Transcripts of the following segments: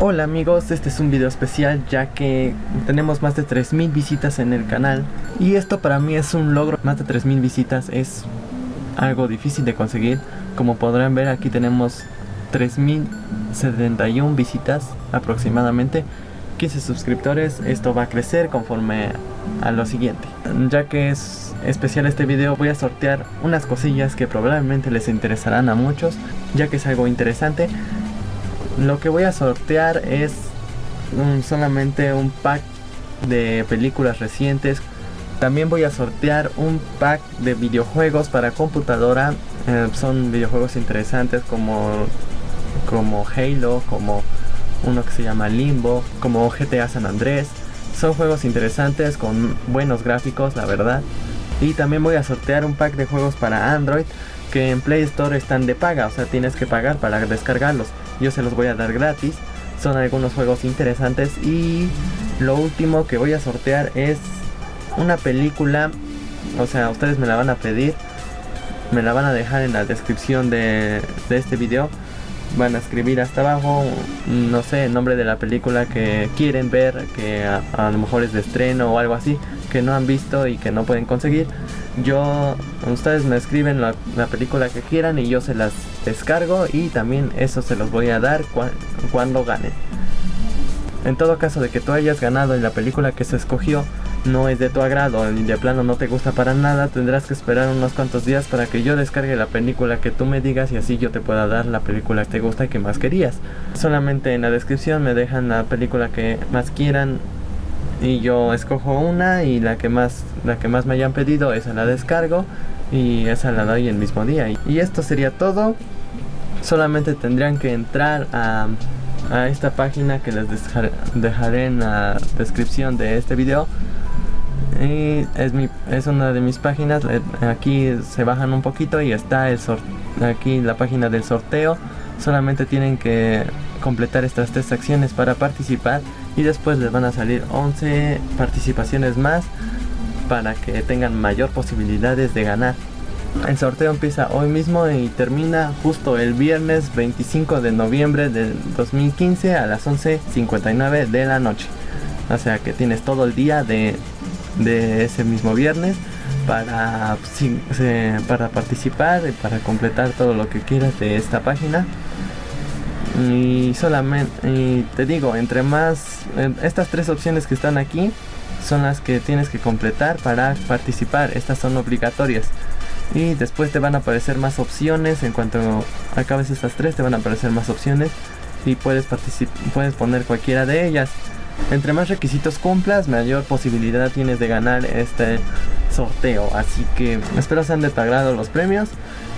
Hola amigos, este es un video especial ya que tenemos más de 3000 visitas en el canal. Y esto para mí es un logro, más de 3000 visitas es algo difícil de conseguir. Como podrán ver aquí tenemos 3071 visitas aproximadamente. 15 suscriptores, esto va a crecer conforme a lo siguiente. Ya que es especial este video voy a sortear unas cosillas que probablemente les interesarán a muchos ya que es algo interesante lo que voy a sortear es solamente un pack de películas recientes. También voy a sortear un pack de videojuegos para computadora. Eh, son videojuegos interesantes como, como Halo, como uno que se llama Limbo, como GTA San Andrés. Son juegos interesantes con buenos gráficos, la verdad. Y también voy a sortear un pack de juegos para Android que en Play Store están de paga, o sea, tienes que pagar para descargarlos yo se los voy a dar gratis. Son algunos juegos interesantes y lo último que voy a sortear es una película, o sea, ustedes me la van a pedir, me la van a dejar en la descripción de, este video. Van a escribir hasta abajo, no sé, el nombre de la película que quieren ver, que a lo mejor es de estreno o algo así, que no han visto y que no pueden conseguir. Yo ustedes me escriben la, película que quieran y yo se las descargo y también eso se los voy a dar cuando ganen. En todo caso de que tú hayas ganado y la película que se escogió no es de tu agrado y de plano no te gusta para nada, tendrás que esperar unos cuantos días para que yo descargue la película que tú me digas y así yo te pueda dar la película que te gusta y que más querías. Solamente en la descripción me dejan la película que más quieran y yo escojo una y la que más la que más me hayan pedido esa la descargo y esa la doy el mismo día. Y esto sería todo. Solamente tendrían que entrar a, a esta página que les dejaré en la descripción de este video es, mi, es una de mis páginas aquí se bajan un poquito y está el aquí la página del sorteo solamente tienen que completar estas tres acciones para participar y después les van a salir 11 participaciones más para que tengan mayor posibilidades de ganar. El sorteo empieza hoy mismo y termina justo el viernes 25 de noviembre del 2015 a las 11.59 de la noche. O sea que tienes todo el día de, ese mismo viernes para, para participar y para completar todo lo que quieras de esta página. Y solamente te digo entre más estas tres opciones que están aquí son las que tienes que completar para participar. Estas son obligatorias. Y después te van a aparecer más opciones. En cuanto acabes estas tres te van a aparecer más opciones y puedes puedes poner cualquiera de ellas entre más requisitos cumplas mayor posibilidad tienes de ganar este sorteo así que espero sean de tu los premios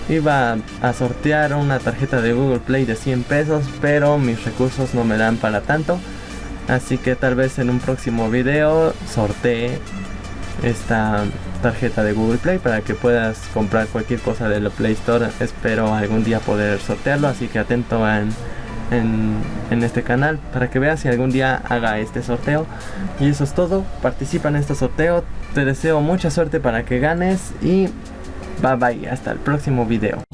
Iba a sortear una tarjeta de Google Play de 100 pesos, pero mis recursos no me dan para tanto. Así que tal vez en un próximo video sortee esta tarjeta de Google Play para que puedas comprar cualquier cosa de la Play Store. Espero algún día poder sortearlo, así que atento en, este canal para que veas si algún día haga este sorteo. Y eso es todo, participa en este sorteo. Te deseo mucha suerte para que ganes y Bye bye, hasta el próximo video.